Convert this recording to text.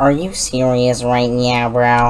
Are you serious right now, bro?